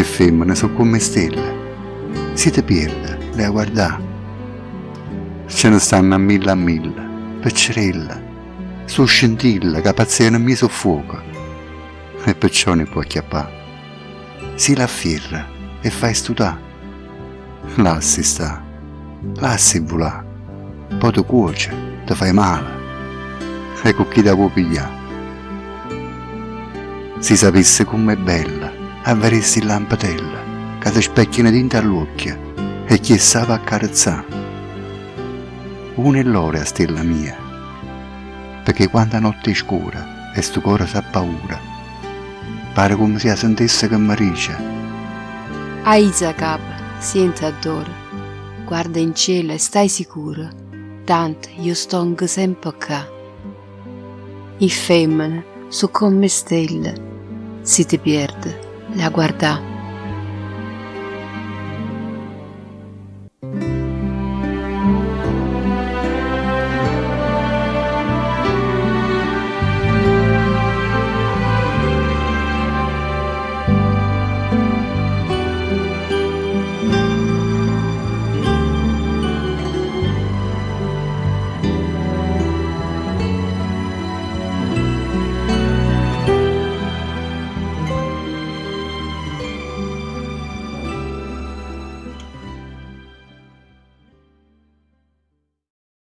Le femmine sono come stelle, si ti perde, le a guardare. Ce ne stanno a mille a mille, peccerella, su scintilla che pazziano mi soffoca. E perciò ne può acchiappare. Si la firra e fai studare. Là si sta, là si volà, poi ti cuoce, ti fai male. E con chi da può pigliare. Si sapesse com'è bella, avresti lampadella, che ti specchina dinto all'occhio e chi sa va accarezzare. Una è l'ora, stella mia, perché quando la notte è scura e sto cuore sa paura, pare come se la sentisse che mi dice A Isacab, senti adoro, guarda in cielo e stai sicuro, tanto io sto sempre qua. I femmine sono come stelle, si ti perde, le a guardare.